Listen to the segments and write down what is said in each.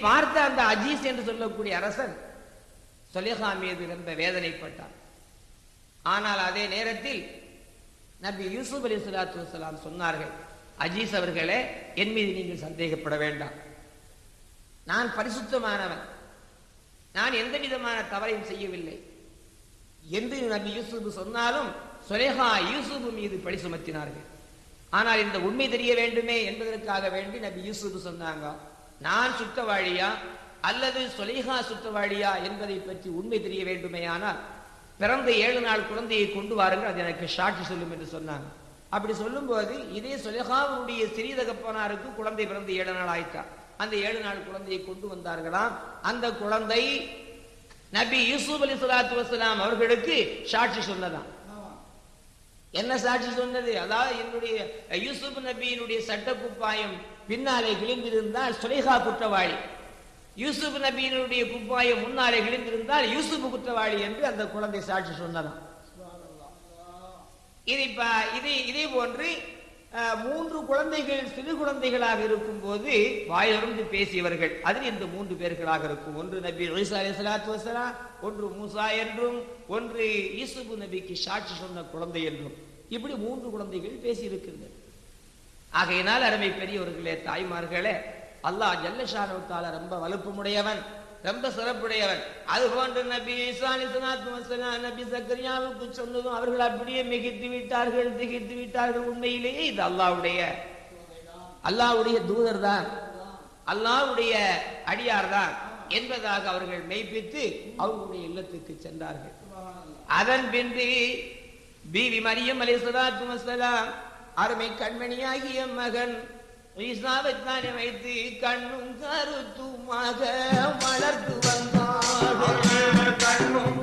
பார்த்த அந்த அஜீஸ் என்று சொல்லக்கூடிய அரசன் சொலேஹா மீது ரொம்ப வேதனைப்பட்டார் ஆனால் அதே நேரத்தில் நபி யூசுப் அலி சுலாத்து வலாம் சொன்னார்கள் அஜீஸ் அவர்களே என் மீது நீங்கள் சந்தேகப்பட வேண்டாம். நான் பரிசுத்தமானவன். நான் எந்த விதமான தவறையும் செய்யவில்லை. என்று நபி யூசுப் சொன்னாலும் சுலேஹா யூசுப் மீது பழி சுமத்தினார்கள். ஆனால் இந்த உண்மை தெரிய வேண்டுமே என்பதற்காக வேண்டி நபி யூசுப் சொன்னாங்க நான் சுத்தவாழியா அல்லது சுலேஹா சுத்தவாழியா என்பதை பற்றி உண்மை தெரிய வேண்டுமானால் பிறந்த ஏழு நாள் குழந்தையை கொண்டு வாருங்கள் அது எனக்கு சாட்சி சொல்லும் என்று சொன்னாங்க. அப்படி சொல்லும்போது இதே சுலேஹாவுடைய சிறிய தகப்பனாருக்கு குழந்தை பிறந்து ஏழு நாள் ஆயிட்டா. அந்த ஏழு நாள் குழந்தையை கொண்டு வந்தார்களாம் அந்த குழந்தை நபி யூசுப் அலி சலாத்து வசலாம் அவர்களுக்கு சாட்சி சொன்னதான் என்ன சாட்சி சொன்னது? அதாவது என்னுடைய யூசுப் நபியினுடைய சட்ட குப்பாயம் பின்னாலே கிழிந்திருந்தால் சுலேஹா குற்றவாளி. யூசுப் நபியினுடைய குப்பாயம் முன்னாலே கிழிந்திருந்தால் யூசுப் குற்றவாளி என்று அந்த குழந்தை சாட்சி சொன்னதாம் இது இப்ப இது இதே போன்று மூன்று குழந்தைகள் சிறு குழந்தைகளாக இருக்கும் போது வாயிலிருந்து பேசியவர்கள். அதில் இந்த மூன்று பேர்களாக இருக்கும். ஒன்று நபி ஈசா அலி சலாத்து வசலாம் ஒன்று மூசா என்றும் ஒன்று யூசுப் நபிக்கு சாட்சி சொன்ன குழந்தை என்றும். இப்படி மூன்று குழந்தைகள் பேசியிருக்கிறது ஆகையினால் அருமை பெரியவர்களே தாய்மார்களே அல்லாஹ் ஜல்லஷானுத்தால ரொம்ப வலுப்புமுடையவன் ரொம்ப சிறப்புடையவன். அது போன்ற நபி ஈசா நபி சக்கரியாவுக்கு சொன்னதும் அவர்கள் அப்படியே மிகித்து விட்டார்கள் திகித்து விட்டார்கள். உண்மையிலேயே இது அல்லாஹ்வுடைய அல்லாஹ்வுடைய தூதர் தான் அல்லாஹ்வுடைய அடியார் தான் என்பதாக அவர்கள் மெய்ப்பித்து அவர்களுடைய இல்லத்துக்கு சென்றார்கள். அதன் பின்பு பிவி மரியம் அலைஹிஸ்ஸலாத்து வஸலாம் அருமை கண்மணியாகிய மகன். ஈசாவை வைத்து கண்ணும் கருத்துமாக வளர்த்து வந்தார்கள் கண்ணும்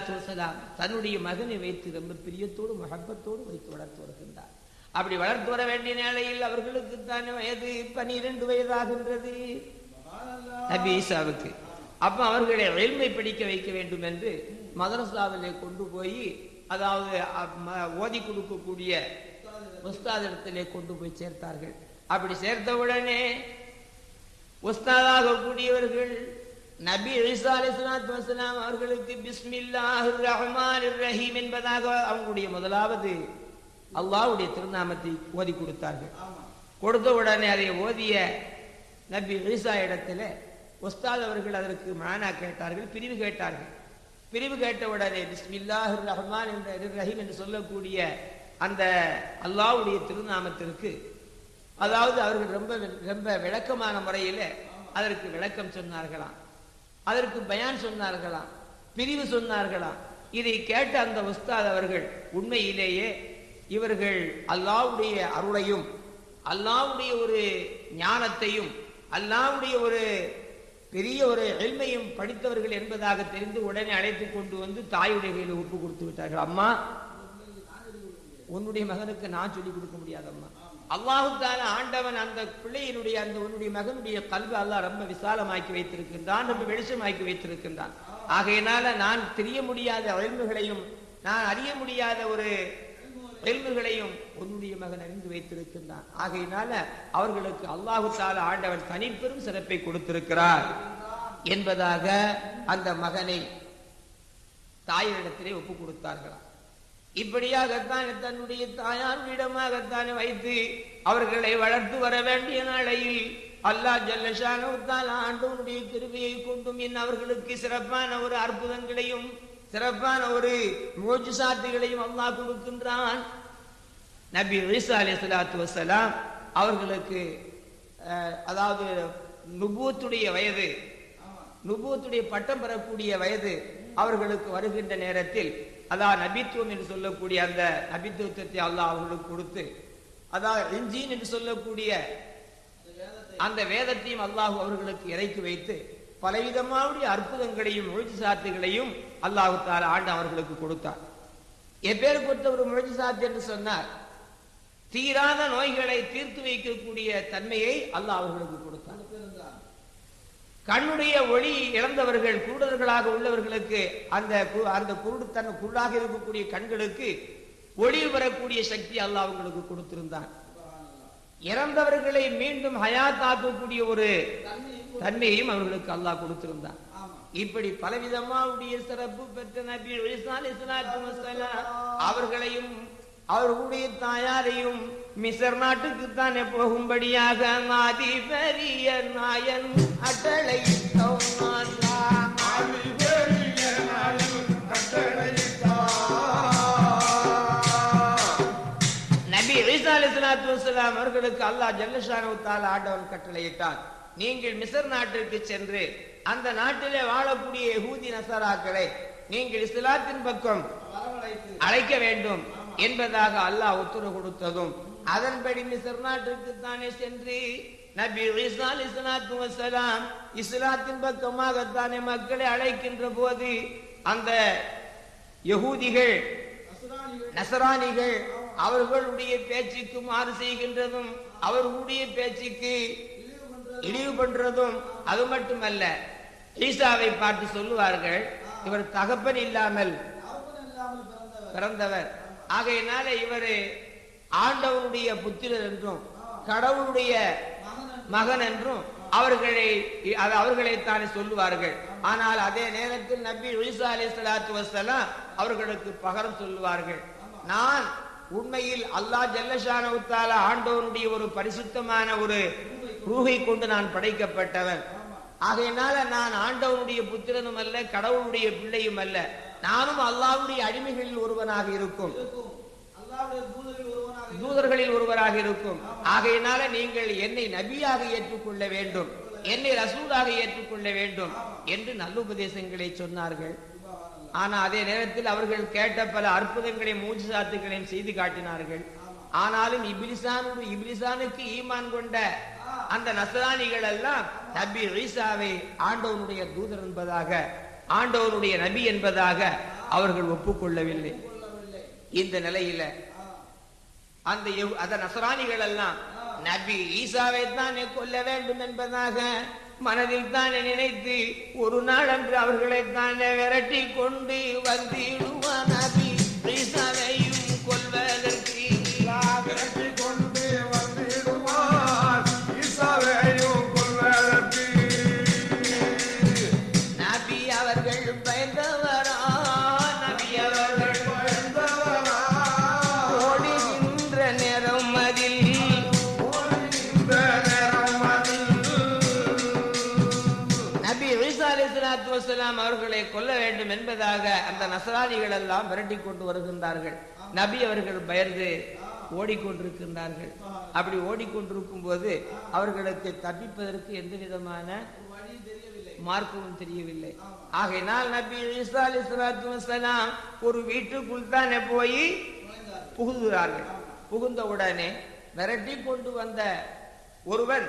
சலாத்து வசலாம் தன்னுடைய மகனை வைத்து ரொம்ப பிரியத்தோடு மகப்பத்தோடு வைத்து வளர்த்து வருகின்றார். அப்படி வளர்த்து வர வேண்டிய நிலையில் அவர்களுக்கு தான் வயது பனிரெண்டு வயதாகின்றது. நபீசாவுக்கு அப்ப அவர்களை எல்மை படிக்க வைக்க வேண்டும் என்று மதரசாவிலே கொண்டு போய் அதாவது ஓதி கொடுக்கக்கூடிய உஸ்தாதிடத்திலே கொண்டு போய் சேர்த்தார்கள். அப்படி சேர்த்தவுடனே உஸ்தாதாக கூடியவர்கள் நபி ஈசா அலைஹிஸ்ஸலாத்து வஸலாம் அவர்களுக்கு பிஸ்மில்லாஹிர் ரஹ்மானிர் ரஹீம் என்பதாக அவங்களுடைய முதலாவது அல்லாஹ்வுடைய திருநாமத்தை ஓதி கொடுத்தார்கள். கொடுத்த உடனே அதை ஓதிய நபி ஈசா இடத்துல உஸ்தாத் அவர்கள் அதற்கு மானா கேட்டார்கள் பிரிவு கேட்டார்கள். பிரிவு கேட்ட உடனே பிஸ்மில்லாஹிர் ரஹ்மான் என்ற ரஹீம் என்று சொல்லக்கூடிய அந்த அல்லாஹ்வுடைய திருநாமத்திற்கு அதாவது அவர்கள் ரொம்ப ரொம்ப விளக்கமான முறையில் அதற்கு விளக்கம் சொன்னார்களாம். அதற்கு பயான் சொன்னார்களாம் பிரிவு சொன்னார்களாம். இதை கேட்ட அந்த உஸ்தாத் அவர்கள் உண்மையிலேயே இவர்கள் அல்லாவுடைய அருளையும் அல்லாவுடைய ஒரு ஞானத்தையும் அல்லாவுடைய ஒரு பெரிய ஒரு எளிமையும் படித்தவர்கள் என்பதாக தெரிந்து உடனே அழைத்து கொண்டு வந்து தாயுடைய கையில் ஒப்பு கொடுத்து விட்டார்கள். அம்மா உன்னுடைய மகனுக்கு நான் சொல்லிக் கொடுக்க முடியாதம்மா. அல்லாஹுத்தான ஆண்டவன் அந்த பிள்ளையினுடைய அந்த உன்னுடைய மகனுடைய கல்வி அல்லாஹ் ரொம்ப விசாலமாக்கி வைத்திருக்கின்றான் ரொம்ப வெளிச்சமாக்கி வைத்திருக்கின்றான். ஆகையினால நான் தெரிய முடியாத அழிவுகளையும் நான் அறிய முடியாத ஒரு எல்முகளையும் உன்னுடைய மகன் அறிந்து வைத்திருக்கின்றான். ஆகையினால அவர்களுக்கு அல்லாஹு தால ஆண்டவன் தனிப்பெரும் சிறப்பை கொடுத்திருக்கிறார் என்பதாக அந்த மகனை தாயினிடத்திலே ஒப்பு கொடுத்தார்களாம். இப்படியாகத்தான் தன்னுடைய தாயாரிடமாகத்தான் வைத்து அவர்களை வளர்த்து வர வேண்டிய நாளையில் அல்லாஹ் ஜல்லஷானவத்தால் ஆண்டவனுடைய திருவியை கொண்டும் என் அவர்களுக்கு சிறப்பான ஒரு அற்புதங்களையும் சிறப்பான ஒரு மோஜிசாத்துகளையும் அல்லாஹ் கொடுக்கின்றான். நபி ஈசா சலாத்து வசலாம் அவர்களுக்கு அதாவது நுபூத்துடைய வயது நுபூத்துடைய பட்டம் பெறக்கூடிய வயது அவர்களுக்கு வருகின்ற நேரத்தில் அதான் நபித்துவம் என்று சொல்லக்கூடிய அந்த நபித்துவத்தை அல்லாஹ் அவர்களுக்கு கொடுத்து அதான் இஞ்சின் என்று சொல்லக்கூடிய அந்த வேதத்தையும் அல்லாஹ் அவர்களுக்கு இறக்கி வைத்து பலவிதமாவுடைய அற்புதங்களையும் முழுஜிசாத்துகளையும் அல்லாஹு தால ஆண்டு அவர்களுக்கு கொடுத்தார். எப்பேற்பட்ட ஒரு முழுஜிசாத் என்று சொன்னார். தீராத நோய்களை தீர்த்து வைக்கக்கூடிய தன்மையை அல்லாஹ் அவர்களுக்கு கொடுத்தார். கண்ணுடைய ஒளி இழந்தவர்கள் குருடர்களாக உள்ளவர்களுக்கு அந்த அந்த குருடுத்தன் குருடாக இருக்கக்கூடிய கண்களுக்கு ஒளி வரக்கூடிய சக்தி அல்லாஹ் அவங்களுக்கு கொடுத்திருந்தான். இறந்தவர்களை மீண்டும் ஹயாத்தாக்கக்கூடிய ஒரு தன்மையையும் அவர்களுக்கு அல்லாஹ் கொடுத்திருந்தான். இப்படி பலவிதமாவுடைய சிறப்பு பெற்ற நபி அவர்களையும் அவர்களுடைய தாயாரையும் மிசர் நாட்டுக்கு தானே போகும்படியாக மாதி பெரிய நாயன் அட்டளை நபி ஈசா அவர்களுக்கு அல்லாஹ் ஜல்லஷானு ஆண்டவன் கட்டளையிட்டார் நீங்கள் மிசர் நாட்டிற்கு சென்று அந்த நாட்டிலே வாழக்கூடிய ஹூதி நசராக்களை நீங்கள் இஸ்லாத்தின் பக்கம் அழைக்க வேண்டும். என்பதாக அல்லாஹ் உத்தரவு கொடுத்ததும் அதன்படி மிசர் நாட்டிற்கு தானே சென்று நபி ஈசா அலைஹிஸ்ஸலாத்து வஸ்ஸலாம் இஸ்லாத்தின் பக்கமாகத்தானே மக்களை அழைக்கின்ற போது அந்த யகூதிகள் நசராணிகள் அவர்களுடைய பேச்சுக்கு மாறு செய்கின்றதும் அவர்களுடைய பேச்சுக்கு இழிவு பண்றதும் அது மட்டுமல்ல. ஈசாவை பார்த்து சொல்லுவார்கள் இவர் தகப்பன் இல்லாமல் பிறந்தவர். ஆகையினால இவர் ஆண்டவனுடைய புத்திரர் என்றும் கடவுளுடைய மகன் என்றும் அவர்களை அவர்களைத்தானே சொல்லுவார்கள். ஆனால் அதே நேரத்தில் நபி ஒய்சா அலி சலாத்து வசலாம் அவர்களுக்கு பகரம் சொல்லுவார்கள். நான் உண்மையில் அல்லாஹ் ஜல்லஷானவுத்தால ஆண்டவனுடைய ஒரு பரிசுத்தமான ஒரு ரூகை கொண்டு நான் படைக்கப்பட்டவன். ஆகையினால நான் ஆண்டவனுடைய புத்திரனும் அல்ல கடவுளுடைய பிள்ளையும் அல்ல. நானும் அல்லாஹ்வுடைய அடிமைகளில் ஒருவனாக இருக்கும். தூதர்களில் ஒருவராக இருக்கும். ஆகையினால நீங்கள் என்னை நபியாக ஏற்றுக்கொள்ள வேண்டும். என்னை ரசூலாக ஏற்றுக்கொள்ள வேண்டும் என்று நல்லுபதேசங்களை சொன்னார்கள். ஆனா அதே நேரத்தில் அவர்கள் கேட்ட பல அற்புதங்களையும் மூஜிசாத்துகளையும் செய்து காட்டினார்கள். ஆனாலும் இபிலிசானு இபிலிசானுக்கு ஈமான் கொண்ட அந்த நசராணிகள் எல்லாம் நபி ஈசாவை ஆண்டவனுடைய தூதர் என்பதாக ஆண்டவருடைய நபி என்பதாக அவர்கள் ஒப்புக்கொள்ளவில்லை. இந்த நிலையில அந்த அத நசராணிகள் எல்லாம் நபி ஈசாவை தானே கொல்ல வேண்டும் என்பதாக மனதில் தானே நினைத்து ஒரு நாள் அன்று அவர்களை தானே விரட்டி கொண்டு வந்திடுவான் நபி ஈசாவை. வேண்டும் என்பதாக அந்த நசராணிகள் எல்லாம் விரட்டி கொண்டு வருகின்றார்கள். நபி அவர்கள் பயந்து ஓடிக்கொண்டிருக்கின்றார்கள். அப்படி ஓடிக்கொண்டிருக்கும் போது அவர்களுக்கு தப்பிப்பதற்கு எந்த விதமான மார்க்கமும் தெரியவில்லை. ஆகையினால் நபி ஈசா அலைஹிஸ்ஸலாத்து ஒரு வீட்டுக்குள் தானே போய் புகுகிறார்கள் புகுந்த உடனே விரட்டி கொண்டு வந்த ஒருவன்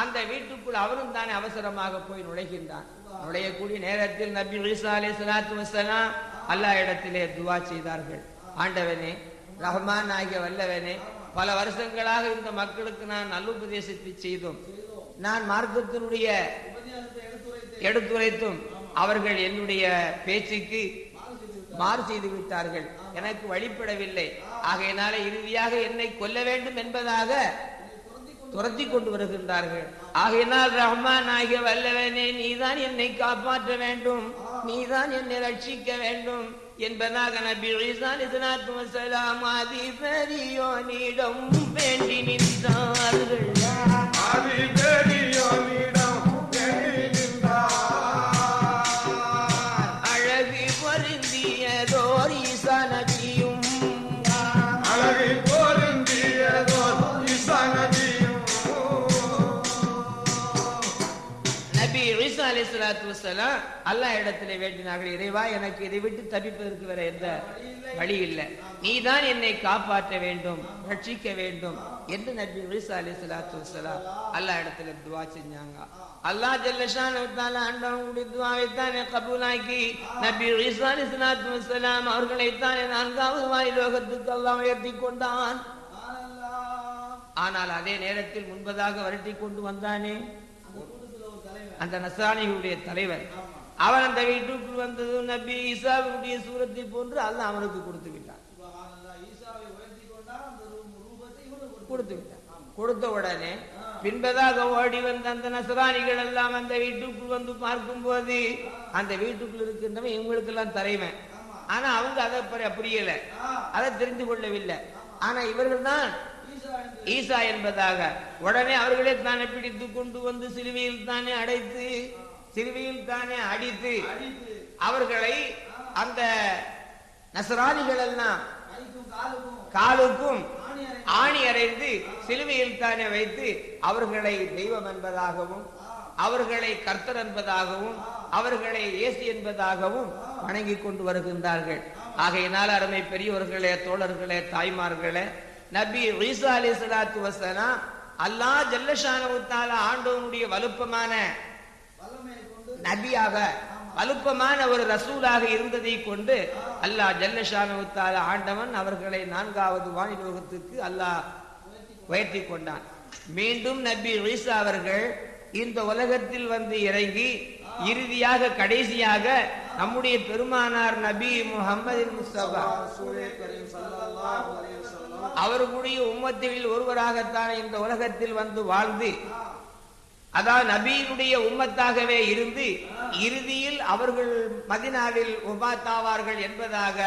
அந்த வீட்டுக்குள் அவரும் தானே அவசரமாக போய் நுழைகின்றான். நுழையக்கூடிய நேரத்தில் நபி ஈசா அலைஹிஸ்ஸலாத்து இடத்திலே துவா செய்தார்கள். ஆண்டவனே ரஹ்மான் ஆகிய வல்லவனே பல வருஷங்களாக இந்த மக்களுக்கு நான் நல்லுபதேசத்தை செய்தோம். நான் மார்க்கத்தினுடைய எடுத்துரைத்தும் அவர்கள் என்னுடைய பேச்சுக்கு மாறு செய்து விட்டார்கள். எனக்கு வழிபடவில்லை. ஆகையினால இறுதியாக என்னை கொல்ல வேண்டும் என்பதாக துரத்தி கொண்டு வருகின்றார்கள். ஆகையினால் ரஹ்மான் ஆகிய வல்லவனே நீதான் என்னை காப்பாற்ற வேண்டும். நீதான் என்னை ரட்சிக்க வேண்டும். என்பதாக நபி ஈசா அலைஹிஸ்ஸலாத்து வஸலாம் ஆதி பெரியோனிடம் வேண்டி நின்றார்கள். ஈசா அலி சலாத்து வசலாம் அல்லாஹ் இடத்துல வேண்டினார்கள். இறைவா எனக்கு இதை விட்டு தப்பிப்பதற்கு வேற எந்த வழி இல்லை. நீதான் என்னை காப்பாற்ற வேண்டும் ரட்சிக்க வேண்டும் என்று நபி ஈசா அலி சலாத்து வசலாம் அல்லாஹ் இடத்துல துவா செஞ்சாங்க. அல்லாஹ் ஜல்லஷான் ஆண்டவங்களுடைய துவாவை தானே கபூலாக்கி நபி ஈசா அலி சலாத்து வசலாம் அவர்களை தானே நான்காவது வாய் லோகத்துக்கு அல்லாஹ் உயர்த்தி கொண்டான். ஆனால் அதே நேரத்தில் முன்பதாக வரட்டி கொண்டு வந்தானே அந்த நசானிகளுடைய தலைவர். அவன் அந்த வீட்டுக்குள் வந்தது நபி ஈசாவுடைய சூரத்தை போன்று அல்லாஹ் அவனுக்கு கொடுத்து விட்டான். கொடுத்து விட்டான். கொடுத்த உடனே பின்பதாக ஓடி வந்த அந்த நசராணிகள் எல்லாம் அந்த வீட்டுக்குள் வந்து பார்க்கும் போது அந்த வீட்டுக்குள் இருக்கின்றவன் இவங்களுக்கு எல்லாம் தலைவன். ஆனா அவங்க அதை புரியல அதை தெரிந்து கொள்ளவில்லை. ஆனா இவர்கள் தான் ஈசா என்பதாக உடனே அவர்களே தானே பிடித்து கொண்டு வந்து சிலுவையில் தானே அடைத்து சிலுவையில் தானே அடித்து அவர்களை அந்த நசராணிகள் எல்லாம் காலுக்கும் ஆணி அறைந்து சிலுவையில் தானே வைத்து அவர்களை தெய்வம் என்பதாகவும் அவர்களை கர்த்தர் என்பதாகவும் அவர்களை ஏசி என்பதாகவும் வணங்கி கொண்டு வருகின்றார்கள். ஆகையினால் அருமை பெரியவர்களே தோழர்களே தாய்மார்களே நபி ஈசா அலி சலாத்து வசலாம் அல்லா ஜல்லஷானவுத்தால ஆண்டவனுடைய வலுப்பமான நபியாக வலுப்பமான ஒரு ரசூலாக இருந்ததை கொண்டு அல்லாஹ் ஜல்லஷானவுத்தால ஆண்டவன் அவர்களை நான்காவது வானிலோகத்துக்கு அல்லாஹ் உயர்த்தி கொண்டான். மீண்டும் நபி ஈசா அவர்கள் இந்த உலகத்தில் வந்து இறங்கி இறுதியாக கடைசியாக நம்முடைய பெருமானார் நபி முகமது முஸ்தபா. அவர்களுடைய உம்மத்தில் ஒருவராகத்தான் இந்த உலகத்தில் வந்து வாழ்ந்து அதாவது நபியினுடைய உம்மத்தாகவே இருந்து இறுதியில் அவர்கள் மதினாவில் உபாத்தாவார்கள் என்பதாக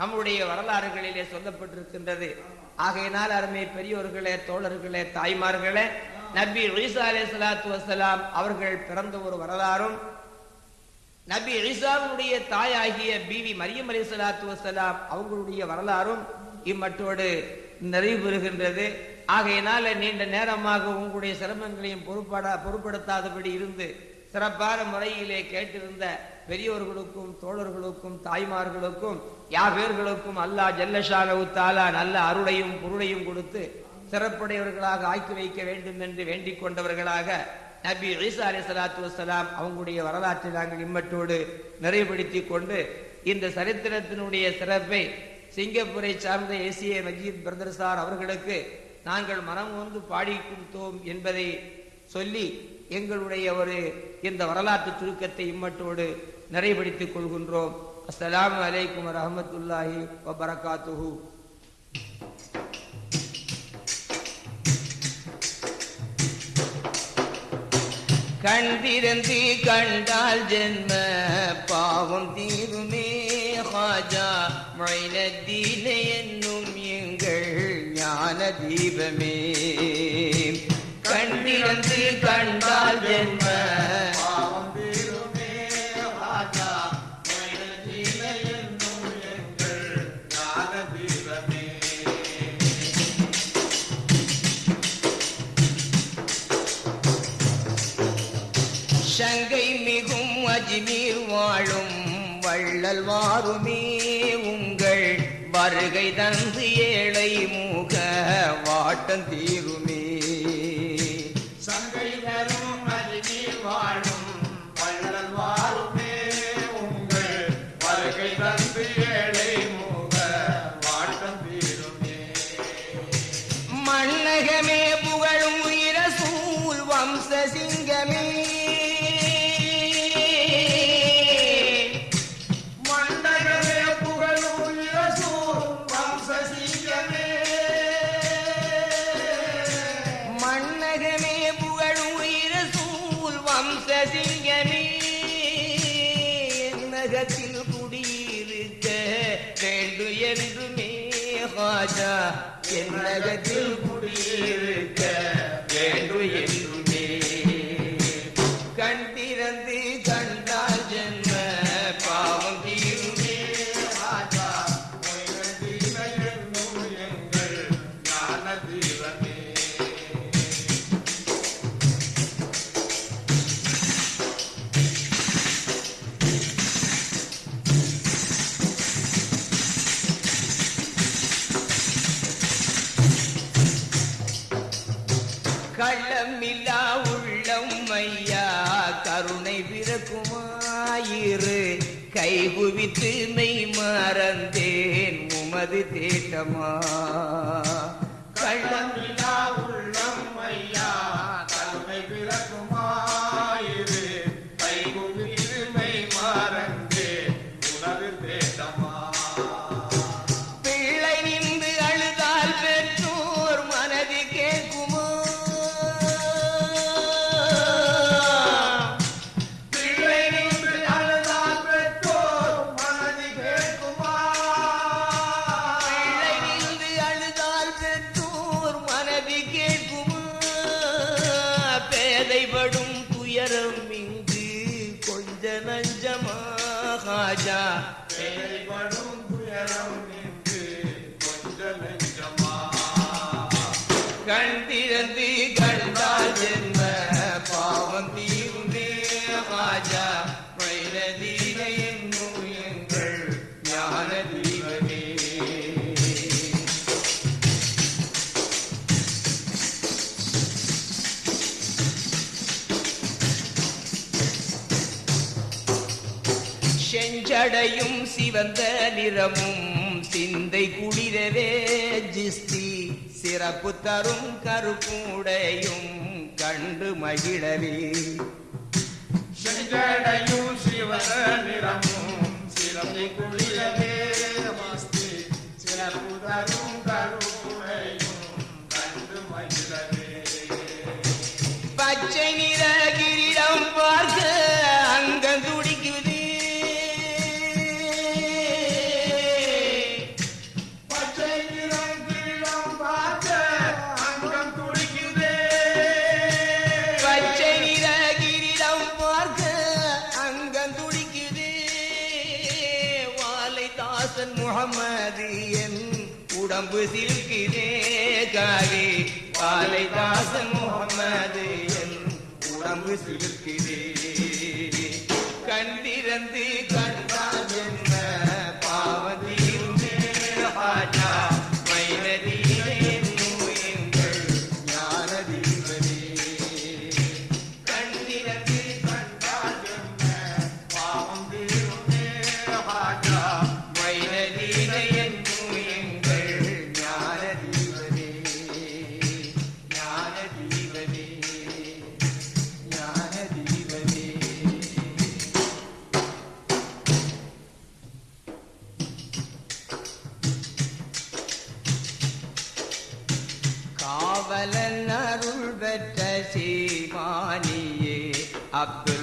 நம்முடைய வரலாறுகளிலே சொல்லப்பட்டிருக்கின்றது. ஆகையினால் அருமை பெரியோர்களே தோழர்களே தாய்மார்களே நபி ஈசா அலே சலாத்து வசலாம் அவர்கள் பிறந்த ஒரு வரலாறும் நபி ஈசாவுடைய தாயாகிய பிவி மரியம் அலி சலாத்து வசலாம் அவங்களுடைய வரலாறும் இம்மட்டோடு நிறைவு பெறுகின்றது ஆகையினால நீண்ட நேரமாக உங்களுடைய சிரமங்களையும் பொறுப்பட பொருட்படுத்தாதபடி இருந்து சிறப்பான முறையிலே கேட்டிருந்த பெரியோர்களுக்கும் தோழர்களுக்கும் தாய்மார்களுக்கும் யாபேர்களுக்கும் அல்லாஹ் ஜல்லஷானவு தாலா நல்ல அருளையும் பொருளையும் கொடுத்து சிறப்புடையவர்களாக ஆக்கி வைக்க வேண்டும் என்று வேண்டிக் கொண்டவர்களாக நபி ஈசா அலி சலாத்து வசலாம் அவங்களுடைய வரலாற்றை நாங்கள் இம்மட்டோடு நிறைவுபடுத்தி கொண்டு இந்த சரித்திரத்தினுடைய சிறப்பை சிங்கப்பூரை சார்ந்த ஏசிய மஜீத் பிரதர் சார் அவர்களுக்கு நாங்கள் மனம் வந்து பாடி கொடுத்தோம் என்பதை சொல்லி எங்களுடைய ஒரு இந்த வரலாற்று சுருக்கத்தை இம்மட்டோடு நிறைவுபடுத்திக் கொள்கின்றோம். அஸ்லாம் வலைக்கம் வரமத்துல்லாஹி வபரகாத்துஹூ. கண்டிருந்து கண்டால் ஜென்ம பாவம் தீருமே ஹாஜா. மைனத்தீன என்னும் எங்கள் ஞான தீபமே. கண்டிருந்து கண்டால் ஜென்ம வருகை தந்து ஏழை மூக வாட்டம் தீரும் ராஜா என் நகத்தில் குடியிருக்க உயிர்க்கு மெய் மறந்தேன் உமது தேட்டமா? கள்ளம் உள்ளம் ஐயா தலைமை பிறக்குமா? கண் திறந்து கண்டால் என்ன பாவம் தீர்ந்து ராஜா வைரதீர என்னும் எங்கள் ஞான தீபமே. செஞ்சடையும் சிவந்த நிறமும் சிந்தை குளிரவே ஜிஸ்தி சிறப்பு தரும் கருப்புடையும் கண்டு மகிழவே செஞ்சடையும் சிவ நிறமும் சிறப்பு குளிரவே. கொம்பு சிலுக்குதே காவி. பாலை தாசன் முகமது என் உடம்பு சிலுக்குதே கண்டிரந்து கண்டான் Doctor.